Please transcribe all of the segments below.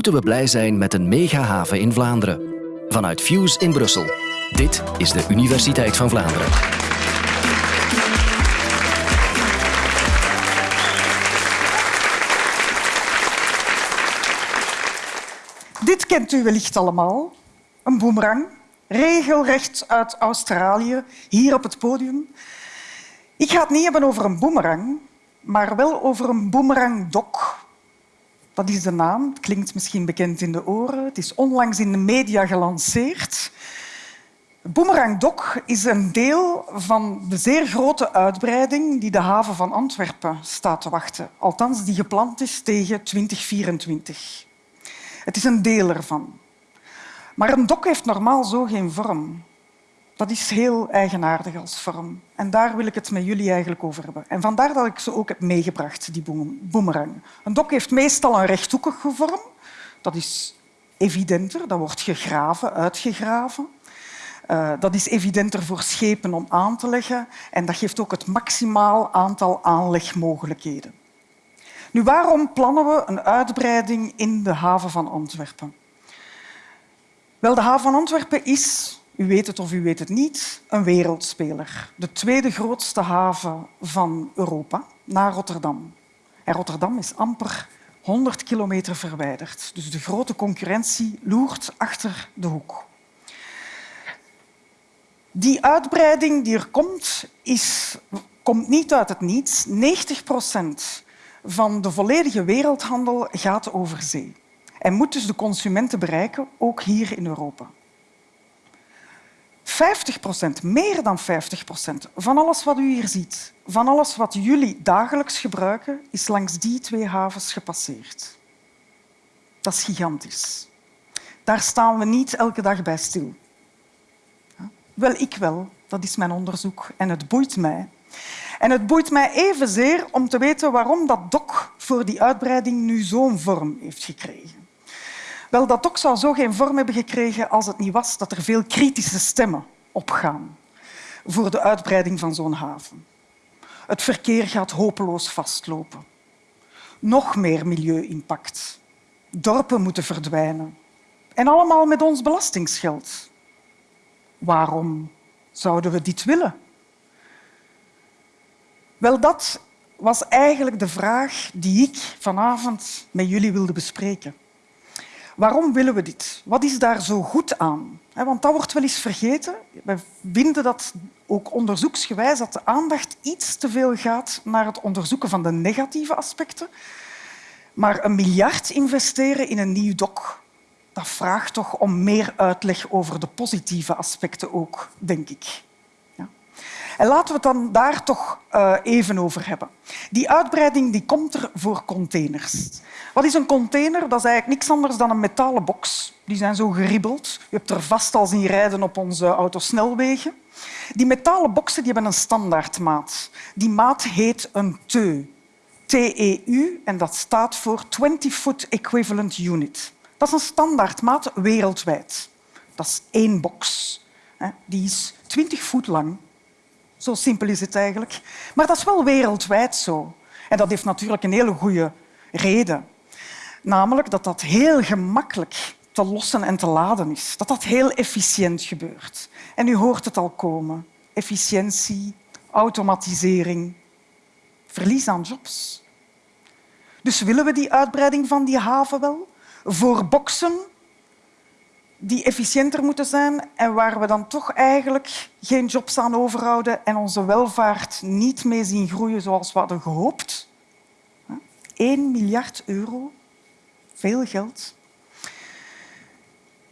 moeten we blij zijn met een megahaven in Vlaanderen. Vanuit Fuse in Brussel. Dit is de Universiteit van Vlaanderen. Dit kent u wellicht allemaal. Een boemerang, regelrecht uit Australië, hier op het podium. Ik ga het niet hebben over een boemerang, maar wel over een boemerangdok. Dat is de naam. Het klinkt misschien bekend in de oren. Het is onlangs in de media gelanceerd. Boomerang Dock is een deel van de zeer grote uitbreiding die de haven van Antwerpen staat te wachten. Althans, die gepland is tegen 2024. Het is een deel ervan. Maar een dok heeft normaal zo geen vorm. Dat is heel eigenaardig als vorm. En daar wil ik het met jullie eigenlijk over hebben. En vandaar dat ik ze ook heb meegebracht, die boemerang. Een dok heeft meestal een rechthoekige vorm. Dat is evidenter. Dat wordt gegraven, uitgegraven. Uh, dat is evidenter voor schepen om aan te leggen en dat geeft ook het maximaal aantal aanlegmogelijkheden. Nu, waarom plannen we een uitbreiding in de haven van Antwerpen? Wel, de haven van Antwerpen is u weet het of u weet het niet, een wereldspeler. De tweede grootste haven van Europa, na Rotterdam. En Rotterdam is amper 100 kilometer verwijderd. Dus de grote concurrentie loert achter de hoek. Die uitbreiding die er komt, is, komt niet uit het niets. 90 procent van de volledige wereldhandel gaat over zee en moet dus de consumenten bereiken, ook hier in Europa. 50 procent, meer dan 50 procent van alles wat u hier ziet, van alles wat jullie dagelijks gebruiken, is langs die twee havens gepasseerd. Dat is gigantisch. Daar staan we niet elke dag bij stil. Wel, ik wel. Dat is mijn onderzoek en het boeit mij. En het boeit mij evenzeer om te weten waarom dat dok voor die uitbreiding nu zo'n vorm heeft gekregen. Wel, dat ook zou zo geen vorm hebben gekregen als het niet was dat er veel kritische stemmen opgaan voor de uitbreiding van zo'n haven. Het verkeer gaat hopeloos vastlopen. Nog meer milieu-impact. Dorpen moeten verdwijnen. En allemaal met ons belastingsgeld. Waarom zouden we dit willen? Wel, dat was eigenlijk de vraag die ik vanavond met jullie wilde bespreken. Waarom willen we dit? Wat is daar zo goed aan? Want dat wordt wel eens vergeten. We vinden dat ook onderzoeksgewijs dat de aandacht iets te veel gaat naar het onderzoeken van de negatieve aspecten. Maar een miljard investeren in een nieuw dok, dat vraagt toch om meer uitleg over de positieve aspecten ook, denk ik. En laten we het dan daar toch uh, even over hebben. Die uitbreiding die komt er voor containers. Wat is een container? Dat is eigenlijk niks anders dan een metalen box. Die zijn zo geribbeld. Je hebt er vast al zien rijden op onze autosnelwegen. Die metalen boxen die hebben een standaardmaat. Die maat heet een TEU. TEU, en dat staat voor 20 Foot Equivalent Unit. Dat is een standaardmaat wereldwijd. Dat is één box. Die is 20 voet lang zo simpel is het eigenlijk. Maar dat is wel wereldwijd zo. En dat heeft natuurlijk een hele goede reden. Namelijk dat dat heel gemakkelijk te lossen en te laden is. Dat dat heel efficiënt gebeurt. En u hoort het al komen. Efficiëntie, automatisering, verlies aan jobs. Dus willen we die uitbreiding van die haven wel? Voor boksen die efficiënter moeten zijn en waar we dan toch eigenlijk geen jobs aan overhouden en onze welvaart niet mee zien groeien zoals we hadden gehoopt. 1 miljard euro, veel geld.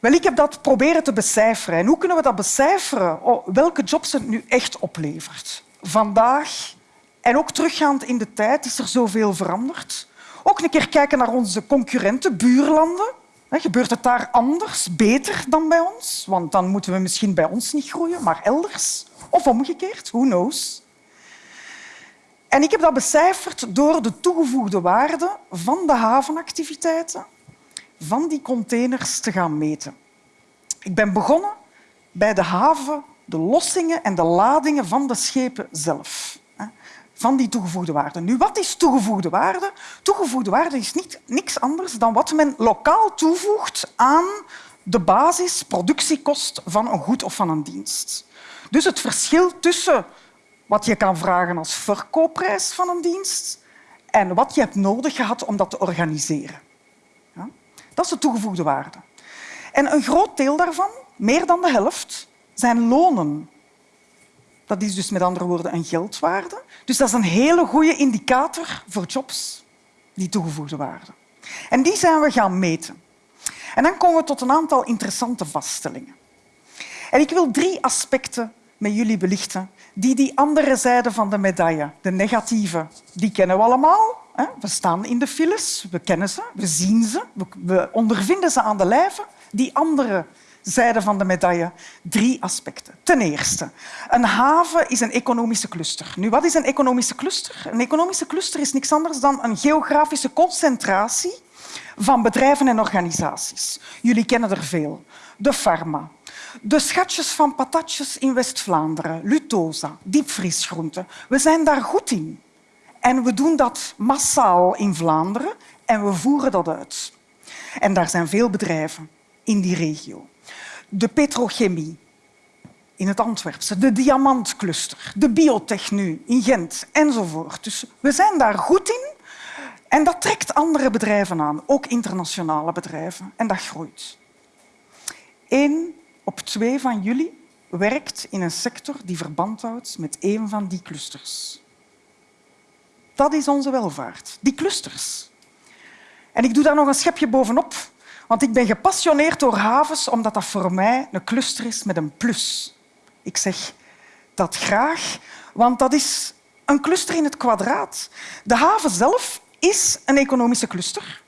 Wel, ik heb dat proberen te becijferen. En hoe kunnen we dat becijferen? Oh, welke jobs het nu echt oplevert? Vandaag en ook teruggaand in de tijd is er zoveel veranderd. Ook een keer kijken naar onze concurrenten, buurlanden. Gebeurt het daar anders, beter dan bij ons? Want dan moeten we misschien bij ons niet groeien, maar elders. Of omgekeerd, who knows? En ik heb dat becijferd door de toegevoegde waarde van de havenactiviteiten van die containers te gaan meten. Ik ben begonnen bij de haven, de lossingen en de ladingen van de schepen zelf. Van die toegevoegde waarde. Nu, wat is toegevoegde waarde? Toegevoegde waarde is niet, niks anders dan wat men lokaal toevoegt aan de basisproductiekost van een goed of van een dienst. Dus het verschil tussen wat je kan vragen als verkoopprijs van een dienst en wat je hebt nodig gehad om dat te organiseren. Ja? Dat is de toegevoegde waarde. En een groot deel daarvan, meer dan de helft, zijn lonen. Dat is dus met andere woorden een geldwaarde. Dus dat is een hele goede indicator voor jobs, die toegevoegde waarde. En die zijn we gaan meten. En dan komen we tot een aantal interessante vaststellingen. En ik wil drie aspecten met jullie belichten die die andere zijde van de medaille, de negatieve, die kennen we allemaal. We staan in de files, we kennen ze, we zien ze, we ondervinden ze aan de lijve. Die andere zijde van de medaille, drie aspecten. Ten eerste, een haven is een economische cluster. Nu, wat is een economische cluster? Een economische cluster is niks anders dan een geografische concentratie van bedrijven en organisaties. Jullie kennen er veel. De Pharma, de schatjes van patatjes in West-Vlaanderen, Lutosa, diepvriesgroenten. We zijn daar goed in. En we doen dat massaal in Vlaanderen en we voeren dat uit. En daar zijn veel bedrijven in die regio. De petrochemie in het Antwerpse, de diamantcluster, de biotech nu in Gent enzovoort. Dus we zijn daar goed in en dat trekt andere bedrijven aan, ook internationale bedrijven, en dat groeit. Eén op twee van jullie werkt in een sector die verband houdt met een van die clusters. Dat is onze welvaart, die clusters. En ik doe daar nog een schepje bovenop, want ik ben gepassioneerd door havens omdat dat voor mij een cluster is met een plus. Ik zeg dat graag, want dat is een cluster in het kwadraat. De haven zelf is een economische cluster.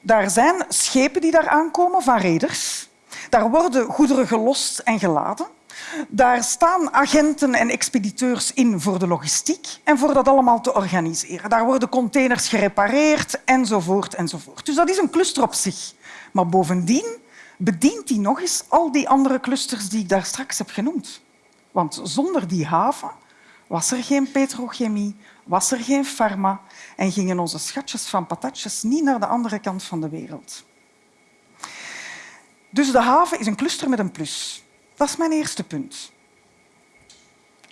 Daar zijn schepen die daar aankomen van reders. Daar worden goederen gelost en geladen. Daar staan agenten en expediteurs in voor de logistiek en voor dat allemaal te organiseren. Daar worden containers gerepareerd enzovoort. enzovoort. Dus dat is een cluster op zich. Maar bovendien bedient die nog eens al die andere clusters die ik daar straks heb genoemd. Want zonder die haven was er geen petrochemie, was er geen farma en gingen onze schatjes van patatjes niet naar de andere kant van de wereld. Dus de haven is een cluster met een plus. Dat is mijn eerste punt.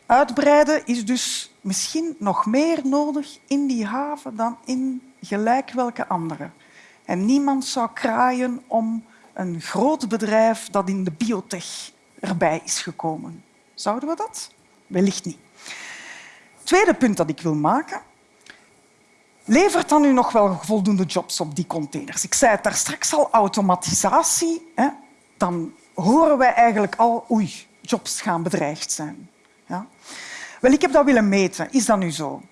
Uitbreiden is dus misschien nog meer nodig in die haven dan in gelijk welke andere. En niemand zou kraaien om een groot bedrijf dat in de biotech erbij is gekomen. Zouden we dat? Wellicht niet. Tweede punt dat ik wil maken. Levert dan nu nog wel voldoende jobs op die containers? Ik zei het daar straks al, automatisatie. Hè? Dan horen wij eigenlijk al, oei, jobs gaan bedreigd zijn. Ja? Wel, ik heb dat willen meten. Is dat nu zo?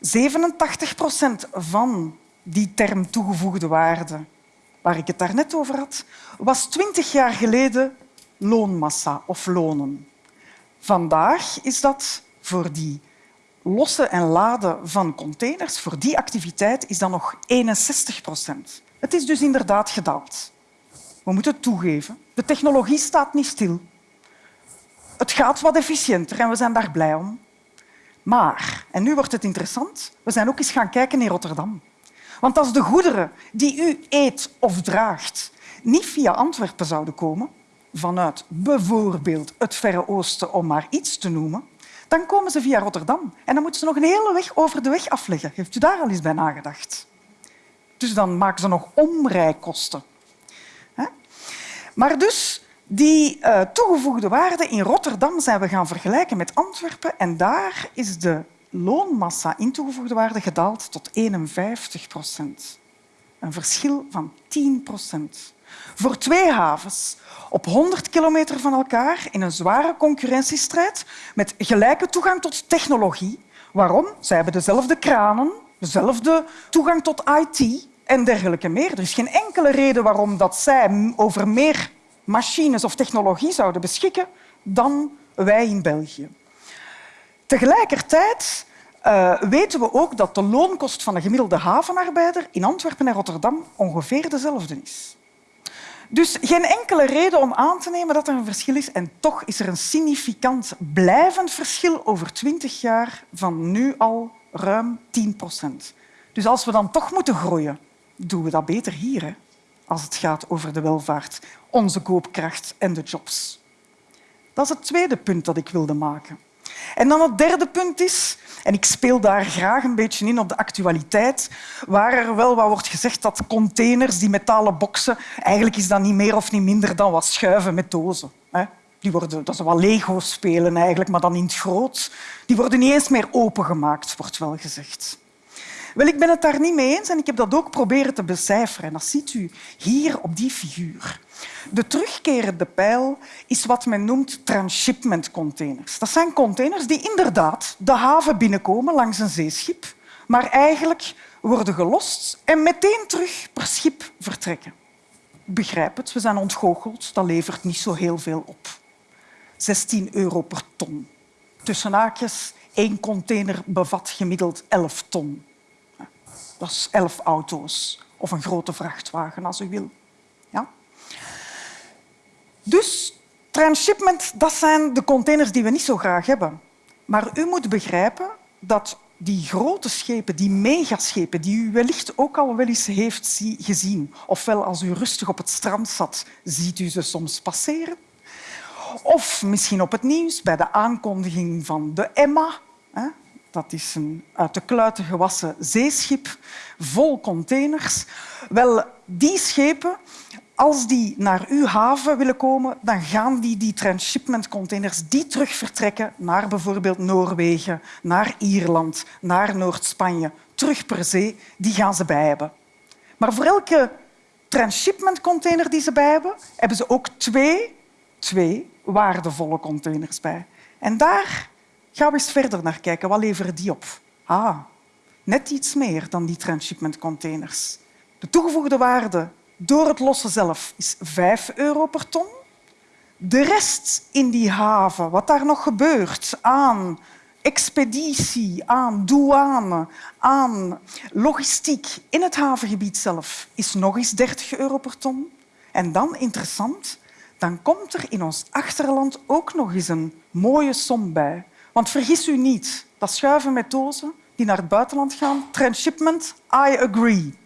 87 procent van die term toegevoegde waarde, waar ik het daarnet over had, was twintig jaar geleden loonmassa of lonen. Vandaag is dat voor die lossen en laden van containers, voor die activiteit is dat nog 61 procent. Het is dus inderdaad gedaald. We moeten het toegeven. De technologie staat niet stil. Het gaat wat efficiënter en we zijn daar blij om. Maar, en nu wordt het interessant, we zijn ook eens gaan kijken in Rotterdam. Want als de goederen die u eet of draagt niet via Antwerpen zouden komen, vanuit bijvoorbeeld het Verre Oosten, om maar iets te noemen, dan komen ze via Rotterdam. En dan moeten ze nog een hele weg over de weg afleggen. Heeft u daar al eens bij nagedacht? Dus dan maken ze nog omrijkosten. Maar dus die uh, toegevoegde waarde in Rotterdam zijn we gaan vergelijken met Antwerpen en daar is de loonmassa in toegevoegde waarde gedaald tot 51 procent. Een verschil van 10 procent. Voor twee havens op 100 kilometer van elkaar in een zware concurrentiestrijd met gelijke toegang tot technologie. Waarom? Zij hebben dezelfde kranen, dezelfde toegang tot IT en dergelijke meer. Er is geen enkele reden waarom dat zij over meer machines of technologie zouden beschikken dan wij in België. Tegelijkertijd uh, weten we ook dat de loonkost van een gemiddelde havenarbeider in Antwerpen en Rotterdam ongeveer dezelfde is. Dus geen enkele reden om aan te nemen dat er een verschil is. En toch is er een significant blijvend verschil over twintig jaar van nu al ruim 10 procent. Dus als we dan toch moeten groeien, doen we dat beter hier, hè? als het gaat over de welvaart, onze koopkracht en de jobs. Dat is het tweede punt dat ik wilde maken. En dan het derde punt is, en ik speel daar graag een beetje in op de actualiteit, waar er wel wat wordt gezegd dat containers, die metalen boksen, eigenlijk is dat niet meer of niet minder dan wat schuiven met dozen. Die worden, dat is wat Lego-spelen eigenlijk, maar dan in het groot. Die worden niet eens meer opengemaakt, wordt wel gezegd. Wel, ik ben het daar niet mee eens en ik heb dat ook proberen te becijferen. En dat ziet u hier op die figuur. De terugkerende pijl is wat men noemt transshipment containers. Dat zijn containers die inderdaad de haven binnenkomen langs een zeeschip, maar eigenlijk worden gelost en meteen terug per schip vertrekken. Begrijp het, we zijn ontgoocheld. Dat levert niet zo heel veel op. 16 euro per ton. Tussen haakjes, één container bevat gemiddeld 11 ton. Dat is 11 auto's of een grote vrachtwagen, als u wil. Ja? Dus transshipment, dat zijn de containers die we niet zo graag hebben. Maar u moet begrijpen dat die grote schepen, die megaschepen, die u wellicht ook al wel eens heeft gezien, ofwel als u rustig op het strand zat, ziet u ze soms passeren, of misschien op het nieuws bij de aankondiging van de Emma. Dat is een uit de kluiten gewassen zeeschip vol containers. Wel, die schepen als die naar uw haven willen komen, dan gaan die die transshipment containers die terug vertrekken naar bijvoorbeeld Noorwegen, naar Ierland, naar Noord-Spanje, terug per zee, die gaan ze bij hebben. Maar voor elke transshipment container die ze bij hebben, hebben ze ook twee, twee waardevolle containers bij. En daar we eens verder naar kijken. Wat leveren die op? Ah, net iets meer dan die transshipment containers. De toegevoegde waarde door het lossen zelf is 5 euro per ton. De rest in die haven, wat daar nog gebeurt aan expeditie, aan douane, aan logistiek in het havengebied zelf, is nog eens 30 euro per ton. En dan, interessant, dan komt er in ons achterland ook nog eens een mooie som bij. Want vergis u niet, dat schuiven met dozen die naar het buitenland gaan, transshipment, I agree.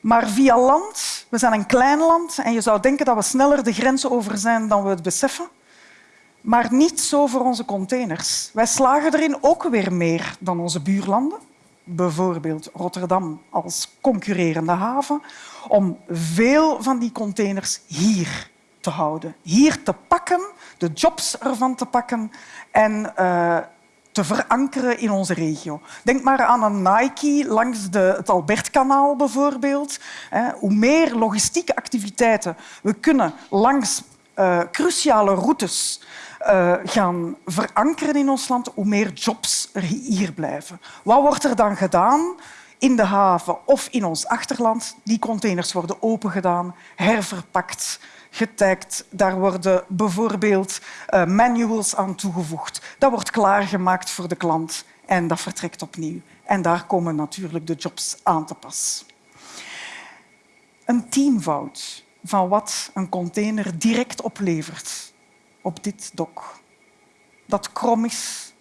Maar via land, we zijn een klein land en je zou denken dat we sneller de grenzen over zijn dan we het beseffen. Maar niet zo voor onze containers. Wij slagen erin ook weer meer dan onze buurlanden, bijvoorbeeld Rotterdam als concurrerende haven, om veel van die containers hier te houden, hier te pakken, de jobs ervan te pakken en uh, te verankeren in onze regio. Denk maar aan een Nike langs de, het Albertkanaal bijvoorbeeld. Hoe meer logistieke activiteiten we kunnen langs uh, cruciale routes uh, gaan verankeren in ons land, hoe meer jobs er hier blijven. Wat wordt er dan gedaan? In de haven of in ons achterland. Die containers worden opengedaan, herverpakt, getagd. Daar worden bijvoorbeeld uh, manuals aan toegevoegd. Dat wordt klaargemaakt voor de klant en dat vertrekt opnieuw. En daar komen natuurlijk de jobs aan te pas. Een teamvoud van wat een container direct oplevert op dit dok. Dat krom is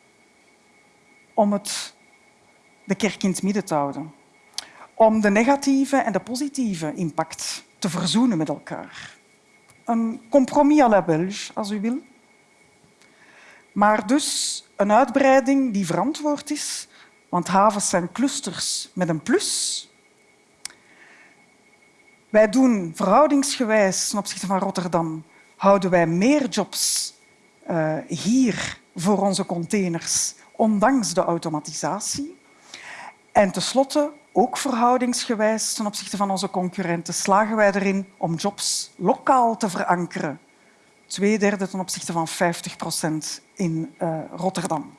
om het de kerk in het midden te houden. Om de negatieve en de positieve impact te verzoenen met elkaar een compromis à la Belge, als u wil. Maar dus een uitbreiding die verantwoord is, want havens zijn clusters met een plus. Wij doen verhoudingsgewijs ten opzichte van Rotterdam houden wij meer jobs uh, hier voor onze containers, ondanks de automatisatie. En tenslotte ook verhoudingsgewijs ten opzichte van onze concurrenten slagen wij erin om jobs lokaal te verankeren. Twee derde ten opzichte van 50 procent in uh, Rotterdam.